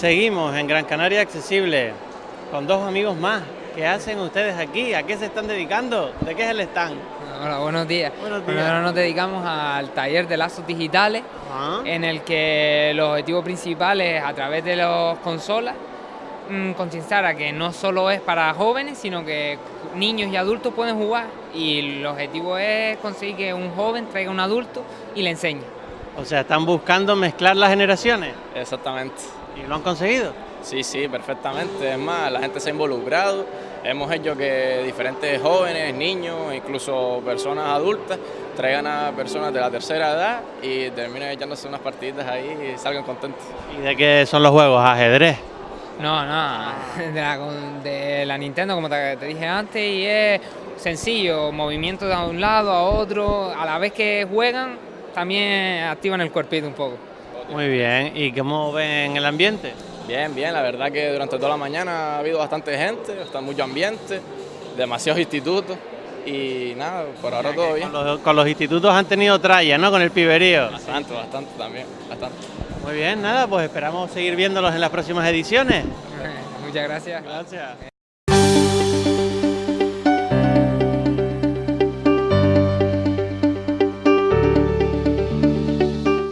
Seguimos en Gran Canaria Accesible con dos amigos más. ¿Qué hacen ustedes aquí? ¿A qué se están dedicando? ¿De qué es el stand? Hola, buenos días. Buenos Bueno, días. ahora nos dedicamos al taller de lazos digitales, en el que el objetivo principal es, a través de las consolas, mm, concienciar a que no solo es para jóvenes, sino que niños y adultos pueden jugar. Y el objetivo es conseguir que un joven traiga a un adulto y le enseñe. O sea, están buscando mezclar las generaciones Exactamente. y lo han conseguido. Sí, sí, perfectamente. Es más, la gente se ha involucrado. Hemos hecho que diferentes jóvenes, niños, incluso personas adultas, traigan a personas de la tercera edad y terminen echándose unas partiditas ahí y salgan contentos. ¿Y de qué son los juegos? Ajedrez. No, no, de la, con- de la Nintendo, como te, te dije antes, y es sencillo, movimiento de un lado a otro, a la vez que juegan, también activan el cuerpito un poco. Muy bien. ¿Y cómo ven el ambiente? Bien, bien, la verdad que durante toda la mañana ha habido bastante gente, está mucho ambiente, demasiados institutos y nada, por ahora todo bien. Con los, con los institutos han tenido tralla, ¿no? Con el piberío. Bastante, bastante también, bastante. Muy bien, nada, pues esperamos seguir viéndolos en las próximas ediciones. Muchas gracias. Gracias.